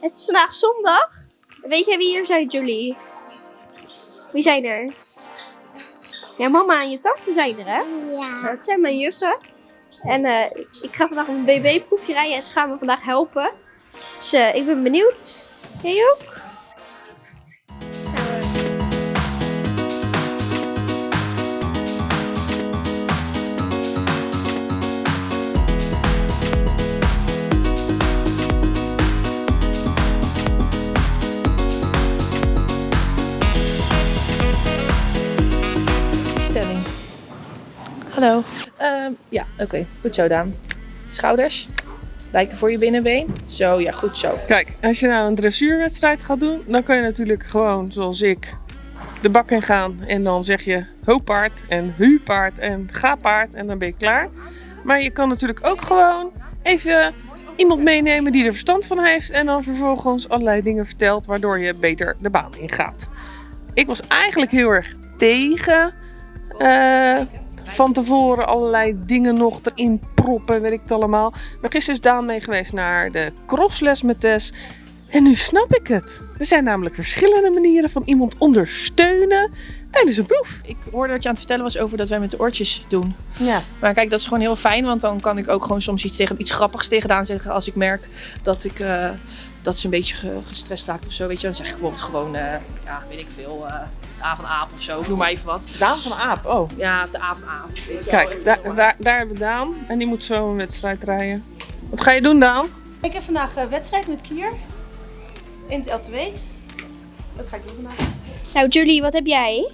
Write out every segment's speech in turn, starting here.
Het is vandaag zondag. Weet jij wie hier zijn, Julie? Wie zijn er? Ja, mama en je tante zijn er, hè? Ja. Dat zijn mijn juffen. En eh, ik ga vandaag een BB-proefje rijden en ze gaan me vandaag helpen. Dus eh, ik ben benieuwd. Jij ook? Hallo. Ehm, ja, oké. Goed zo, Daan. Schouders. Wijken voor je binnenbeen. Zo, ja, goed zo. Kijk, als je nou een dressuurwedstrijd gaat doen, dan kan je natuurlijk gewoon, zoals ik, de bak in gaan. En dan zeg je ho-paard en hu-paard en ga-paard en dan ben je klaar. Maar je kan natuurlijk ook gewoon even iemand meenemen die er verstand van heeft. En dan vervolgens allerlei dingen vertelt, waardoor je beter de baan ingaat. Ik was eigenlijk heel erg tegen eh, van tevoren allerlei dingen nog erin proppen, weet ik het allemaal. Maar gisteren is Daan mee geweest naar de crossles met Tess. En nu snap ik het. Er zijn namelijk verschillende manieren van iemand ondersteunen tijdens een proef. Ik hoorde dat je aan het vertellen was over dat wij met de oortjes doen. Ja. Maar kijk, dat is gewoon heel fijn, want dan kan ik ook gewoon soms iets, tegen, iets grappigs tegen Daan zeggen als ik merk dat, ik, eh, dat ze een beetje ge- gestrest raakt of zo. Weet je, dan zeg ik bijvoorbeeld gewoon, eh, ja, weet ik veel, eh de A van Aap of zo, noem maar even wat. Daan van Aap, oh. Ja, de A van Aap. weet je wel, Kijk, daar, eh. daar, daar hebben we Daan. En die moet zo een wedstrijd rijden. Wat ga je doen, Daan? Ik heb vandaag een wedstrijd met Kier. In het L2. Dat ga ik doen vandaag. Nou, Julie, wat heb jij?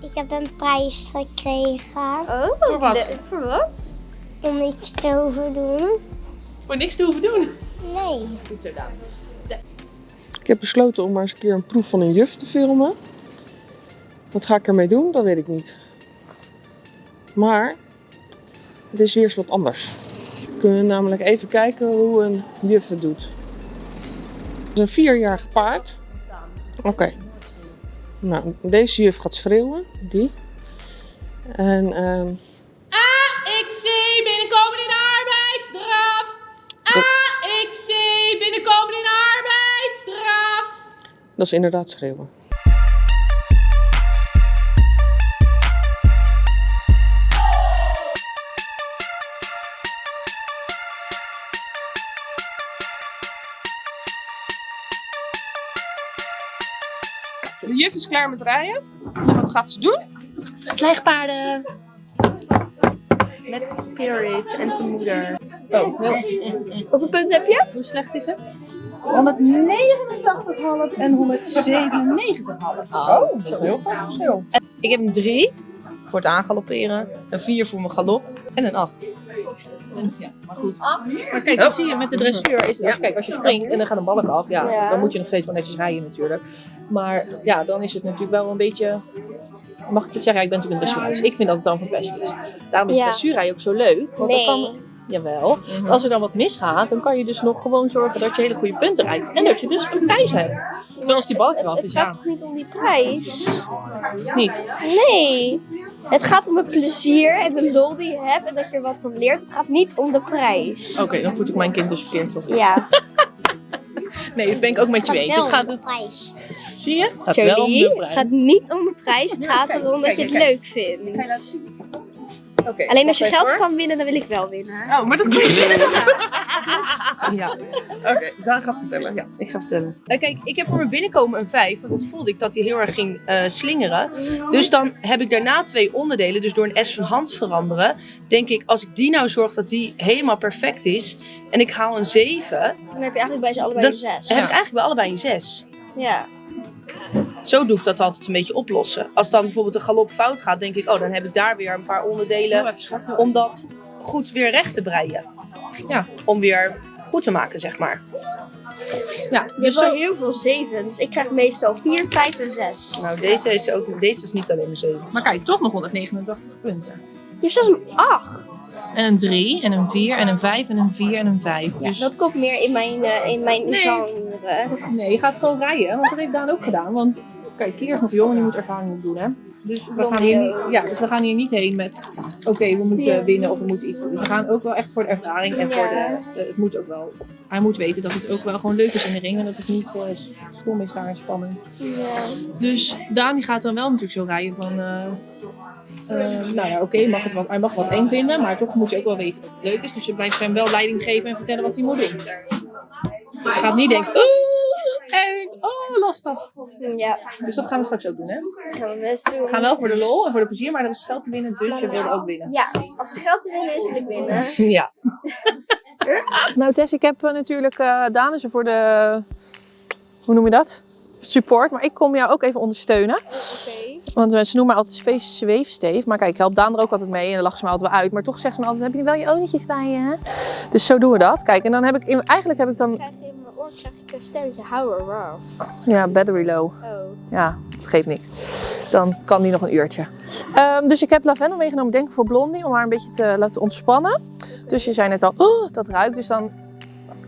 Ik heb een prijs gekregen Oh, Voor wat? Voor wat? om iets te hoeven doen. Voor niks te hoeven doen. Nee. Goed zo, Daan. Ik heb besloten om maar eens een keer een proef van een juf te filmen. Wat ga ik ermee doen? Dat weet ik niet. Maar het is weer eens wat anders. We kunnen namelijk even kijken hoe een juf het doet. Het is een vierjarig paard. Oké. Nou, deze juf gaat schreeuwen. Die. En ehm, AXC binnenkomen in arbeidsstraf. AXC binnenkomen in arbeidsstraf. dat is inderdaad schreeuwen. Juf is klaar met rijden. En wat gaat ze doen? Slijgpaarden. Met Spirit en zijn moeder. Oh, heel, Hoeveel punten heb je? hoe slecht is het? 189,5 en 197,5. Oh, zo heel verschil. Ik heb een 3 voor het aangalopperen, een 4 voor mijn galop en een 8. Ja, maar goed. Maar kijk, dan zie je met de dressuur is als, kijk, als je springt en dan gaat een balk af, ja, Ja. dan moet je nog steeds wel netjes rijden natuurlijk. Maar ja, dan is het natuurlijk wel een beetje. Mag ik het zeggen? Ja, ik ben natuurlijk een dressuurhuis. Ik vind dat het dan verpest is. Daarom is Ja. dressuurrijden ook zo leuk. Want Nee. dan kan, jawel, als er dan wat misgaat, dan kan je dus nog gewoon zorgen dat je hele goede punten rijdt. En dat je dus een prijs hebt. Terwijl als die balk Het, eraf het is, gaat ja, toch niet om die prijs? niet. Nee. Het gaat om het plezier en de lol die je hebt en dat je er wat van leert. Het gaat niet om de prijs. Oké, dan voed ik mijn kind dus verkeerd op. Ja. Nee, dat ben ik ook met je eens. Het gaat, de prijs. zie je? Het gaat wel om de het prijs. gaat niet om de prijs. Het gaat erom dat je het kijk. leuk vindt. Oké, Alleen als je geld kan winnen, dan wil ik wel winnen. Oh, maar dat kan je Ja, Oké, Daan gaat vertellen. ja, ik ga vertellen. Eh, kijk, ik heb voor mijn binnenkomen een 5, want dat voelde ik dat hij heel erg ging eh, slingeren. Dus dan heb ik daarna twee onderdelen, dus door een S van hand veranderen, denk ik, als ik die nou zorg dat die helemaal perfect is en ik haal een 7, Dan heb je eigenlijk bij ze allebei Dan een zes. dan heb ik eigenlijk bij allebei een 6. Ja. Zo doe ik dat altijd een beetje oplossen. Als dan bijvoorbeeld een galop fout gaat, denk ik, oh, dan heb ik daar weer een paar onderdelen om dat goed weer recht te breien. Ja, om weer goed te maken, zeg maar. Ja, Je hebt dus wel zo, heel veel zevens. Ik krijg meestal vier, vijf en zes. Nou, deze is, ook, deze is niet alleen een 7. maar kijk, toch nog 189 punten. Je hebt zelfs een acht. En een 3, en een 4, en een 5, en een 4, en een 5. Ja, Dus dat komt meer in mijn, eh, in mijn Nee. genre. nee, je gaat gewoon rijden, want dat heeft Daan ook gedaan. Want kijk, Kier is nog jong en die moet ervaring opdoen, hè. Dus we, gaan hier niet, ja, dus we gaan hier niet heen met, oké, we moeten winnen of we moeten iets doen. Dus we gaan ook wel echt voor de ervaring en voor de, de- het moet ook wel, hij moet weten dat het ook wel gewoon leuk is in de ring en dat het niet eh, stom is daar en spannend. Dus Daan die gaat dan wel natuurlijk zo rijden van, eh, eh, nou ja, oké, mag het wat- hij mag wat eng vinden, maar toch moet je ook wel weten het leuk is. Dus je blijft hem wel leiding geven en vertellen wat hij moet doen. Dus hij gaat niet denken, oh, eng, oh, lastig. Ja, Dus dat gaan we straks ook doen, hè? gaan we best doen. We gaan wel voor de lol en voor de plezier, maar er is geld te winnen, dus je wil ook winnen. Ja, als er geld te winnen is, wil ik winnen. Ja. nou Tess, ik heb eh, natuurlijk uh, is er voor de, hoe noem je dat? Support, maar ik kom jou ook even ondersteunen. Oké. Want eh, ze noemen mij altijd zweef- zweefsteef. Maar kijk, ik help Daan er ook altijd mee en dan lachen ze me altijd wel uit. Maar toch zegt ze dan altijd, heb je wel je olietjes bij je? hè? Dus zo doen we dat. Kijk, en dan heb ik, in- eigenlijk heb ik dan, krijg je in mijn oor krijg ik een stelletje hou eraf. ja, battery low. Oh. Ja, dat geeft niks. Dan kan die nog een uurtje. Ehm, dus ik heb lavendel meegenomen, denk ik voor Blondie, om haar een beetje te laten ontspannen. Dus je zei net al, oh, dat ruikt. Dus dan,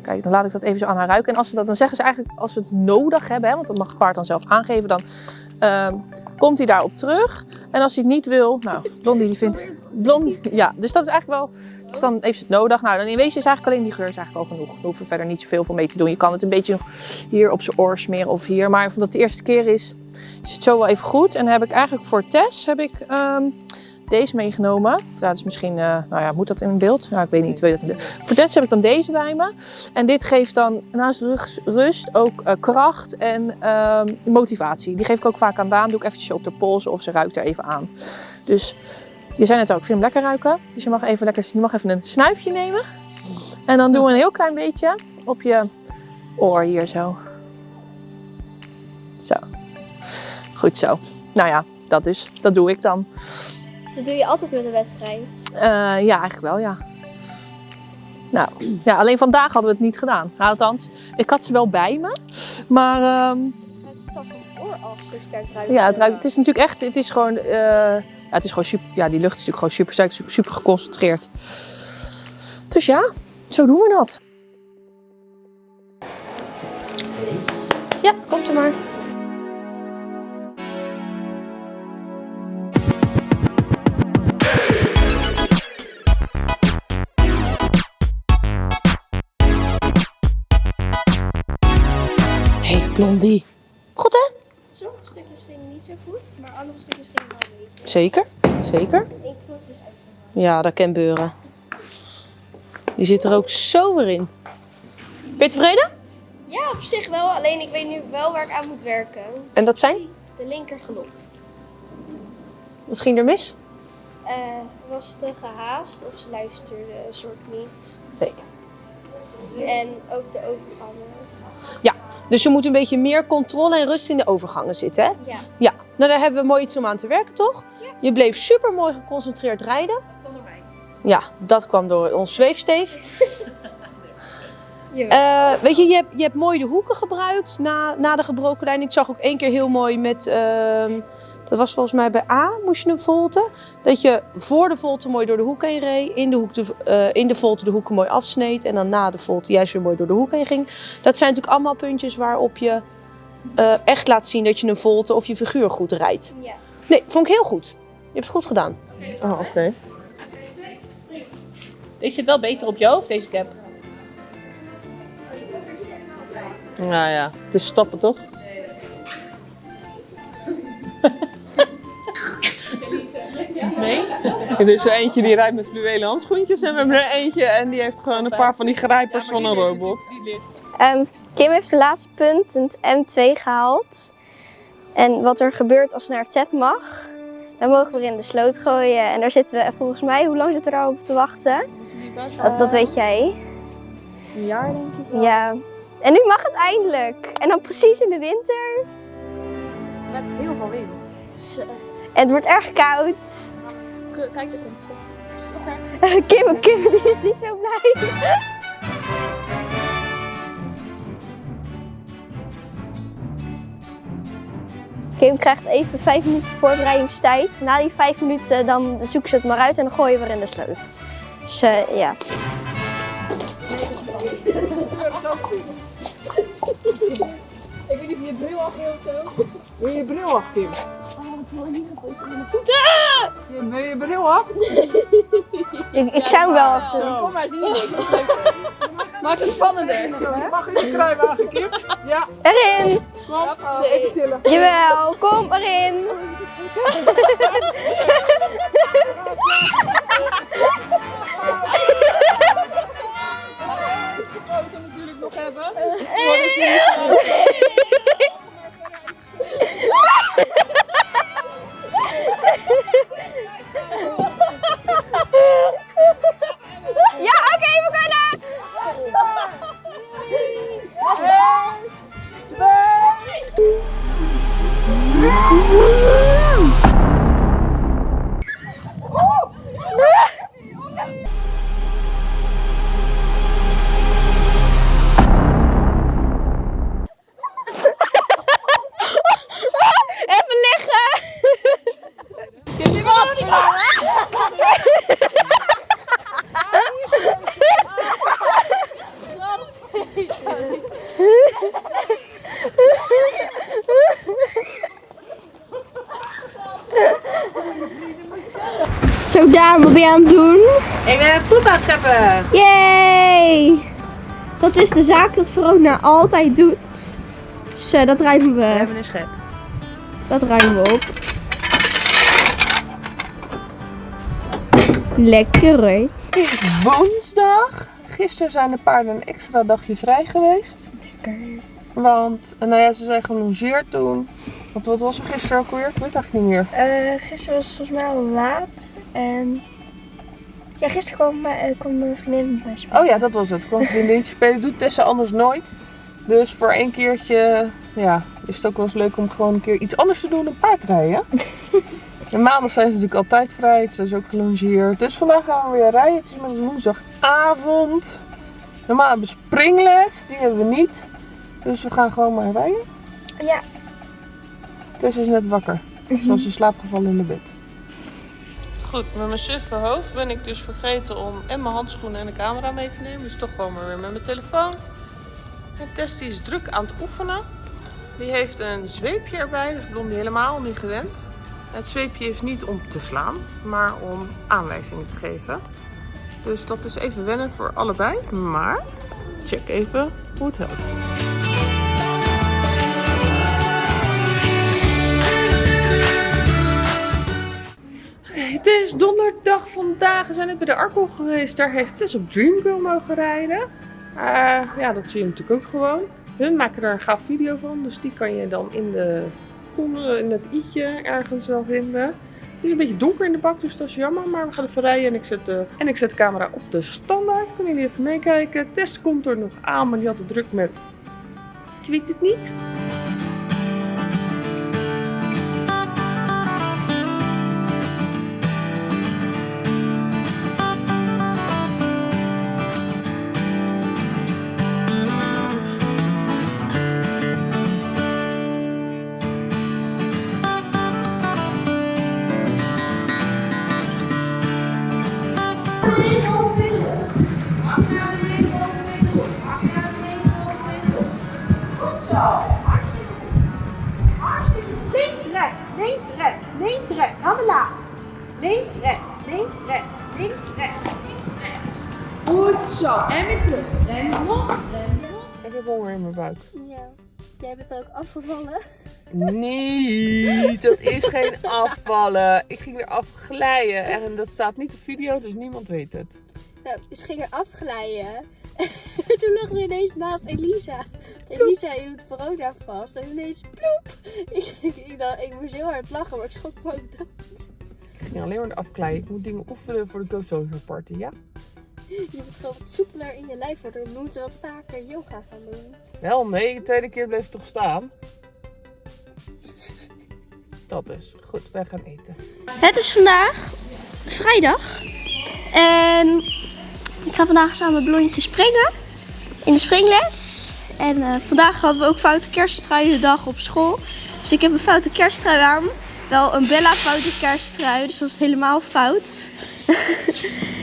kijk, dan laat ik dat even zo aan haar ruiken. En als ze dat, dan zeggen ze eigenlijk, als we het nodig hebben, hè, want dat mag het paard dan zelf aangeven, dan ehm, komt hij daarop terug. En als hij het niet wil, nou, Blondie die vindt, Blondie, ja, dus dat is eigenlijk wel, dus dan heeft ze het nodig. Nou, dan in wezen is eigenlijk alleen die geur is eigenlijk al genoeg. Daar hoeven verder niet zoveel voor mee te doen. Je kan het een beetje hier op zijn oor smeren of hier. Maar omdat het de eerste keer is, is het zo wel even goed. En dan heb ik eigenlijk voor Tess heb ik ehm, deze meegenomen. Dat is misschien, eh, nou ja, moet dat in beeld? Nou, ik weet niet. Je dat in beeld? Voor heb ik dan deze bij me. En dit geeft dan naast rust ook eh, kracht en ehm, motivatie. Die geef ik ook vaak aan Daan. Doe ik eventjes op de pols of ze ruikt er even aan. Dus je zei net ook, ik vind lekker ruiken. Dus je mag even, lekker, je mag even een snuifje nemen. En dan doen we een heel klein beetje op je oor hier zo. Zo. Goed zo. Nou ja, dat dus. Dat doe ik dan. Dat doe je altijd met een wedstrijd. Eh, ja, eigenlijk wel, ja. Nou, ja, alleen vandaag hadden we het niet gedaan. Nou, althans, ik had ze wel bij me. Maar ehm, Het zal van oor af zo sterk ruiken. ja, het, ruikt, het is natuurlijk echt, het is gewoon, eh, ja, het is gewoon super, ja, die lucht is natuurlijk gewoon super sterk, super, super geconcentreerd. Dus ja, zo doen we dat. Ja, komt er maar. Blondie. Goed hè? Sommige stukjes gingen niet zo goed, maar andere stukjes gingen wel beter. Zeker, zeker. Ik knop dus uit. Ja, dat kan beuren. Die zit er ook zo weer in. Ben je tevreden? Ja, op zich wel. Alleen ik weet nu wel waar ik aan moet werken. En dat zijn? De linker galop. Wat ging er mis? Eh, was te gehaast of ze luisterde een soort niet. Nee. En ook de overgangen. Dus je moet een beetje meer controle en rust in de overgangen zitten, hè? Ja. Ja. Nou, daar hebben we mooi iets om aan te werken, toch? Je bleef super mooi geconcentreerd rijden. Dat kwam door mij. Ja, dat kwam door ons zweefsteef. Eh, weet je, je hebt, je hebt mooi de hoeken gebruikt na, na de gebroken lijn. Ik zag ook één keer heel mooi met, ehm, dat was volgens mij bij A, moest je een volte. Dat je voor de volte mooi door de hoek heen reed, in de, hoek de, eh, in de volte de hoeken mooi afsneed en dan na de volte juist weer mooi door de hoek heen ging. Dat zijn natuurlijk allemaal puntjes waarop je eh, echt laat zien dat je een volte of je figuur goed rijdt. Ja. Nee, vond ik heel goed. Je hebt het goed gedaan. Oh, oké. Deze zit wel beter op je hoofd, deze cap. Nou ja, het is stappen toch? Er is er eentje die rijdt met fluwelen handschoentjes en we hebben er eentje en die heeft gewoon een paar van die grijpers van een robot. Ehm, Kim heeft zijn laatste punt, het M2 gehaald. En wat er gebeurt als ze naar het Z mag, dan mogen we er in de sloot gooien. En daar zitten we volgens mij, hoe lang zitten we daar op te wachten? Dat, dat weet jij. Een jaar denk ik. Ja. En nu mag het eindelijk. En dan precies in de winter. Met heel veel wind. En het wordt erg koud. Kijk, daar komt ze. Kim, Kim die is niet zo blij. Kim krijgt even vijf minuten voorbereidingstijd. Na die vijf minuten dan zoeken ze het maar uit en dan gooien we weer in de sloot. Dus ja. Ik weet niet of je bril af. Wil je je bril af, Kim? Je, wil je bril af? Ik, ik zou hem wel afdoen. Kom maar, zie je niks. Maakt het spannender. Mag in de kruiwagen, Kip? Ja, Erin! kom. Even tillen. Jawel, kom erin! Zo Daan, wat ben je aan het doen? Ik ben poep aan het scheppen. Yay! Dat is de zaak dat Verona altijd doet. Dus dat ruimen We we. hebben een schep. Dat ruimen we op. Lekker hè? Het is woensdag. Gisteren zijn de paarden een extra dagje vrij geweest. Want, nou ja, ze zijn gelongeerd toen. Want wat was er gisteren ook weer? Ik weet eigenlijk niet meer. Eh, gisteren was het volgens mij al laat. En ja, gisteren kwam, mijn- eh, kwam mijn vriendin met mij spelen. Oh ja, dat was het. Kwam een vriendinnetje spelen. Doet Tessa anders nooit. Dus voor één keertje ja, is het ook wel eens leuk om gewoon een keer iets anders te doen dan paardrijden. En maandag zijn ze natuurlijk altijd vrij. Ze is ook gelongeerd. Dus vandaag gaan we weer rijden. Het is woensdagavond. Normaal hebben we springles. Die hebben we niet. Dus we gaan gewoon maar rijden. Ja. Tessa is net wakker. Zoals in slaap gevallen in de bed. Goed, met mijn suffe hoofd ben ik dus vergeten om en mijn handschoenen en de camera mee te nemen. Dus toch gewoon maar weer met mijn telefoon. En Tess die is druk aan het oefenen. Die heeft een zweepje erbij, dus Blondie helemaal niet gewend. Het zweepje is niet om te slaan, maar om aanwijzingen te geven. Dus dat is even wennen voor allebei. Maar check even hoe het helpt. Het is donderdag vandaag. We zijn net bij de Arco geweest. Daar heeft Tess op Dreamgirl mogen rijden. Eh, ja, dat zie je natuurlijk ook gewoon. Hun maken er een gaaf video van. Dus die kan je dan in, de, in het i'tje ergens wel vinden. Het is een beetje donker in de bak, dus dat is jammer. Maar we gaan even rijden en ik zet de, en ik zet de camera op de standaard. Kunnen jullie even meekijken. Tess komt er nog aan, maar die had het druk met... Ik weet het niet. Links, rechts. Handen laag. Links, rechts, links, rechts, links, rechts, links, rechts. Goed zo. En weer terug. En nog, en nog. Ik heb honger in mijn buik. Ja. Jij bent ook afgevallen. Nee, dat is geen afvallen. Ik ging eraf glijden en dat staat niet op video, dus niemand weet het. Nou, ze ging er afglijden. En toen lag ze ineens naast Elisa. Want Elisa hield corona vast. En ineens ploep. Ik, ik, ik, dacht, ik moest heel hard lachen, maar ik schrok me ook dood. Ik ging alleen maar eraf glijden. Ik moet dingen oefenen voor de Go Social Party, ja? Je moet gewoon wat soepeler in je lijf worden. We moeten wat vaker yoga gaan doen. Wel, nee, de tweede keer bleef het toch staan. Dat is. Goed, wij gaan eten. Het is vandaag vrijdag. En ga vandaag samen met Blondje springen. In de springles. En eh, vandaag hadden we ook foute kersttruiendag op school. Dus ik heb een foute kersttrui aan. Wel een Bella foute kersttrui. Dus dat is helemaal fout.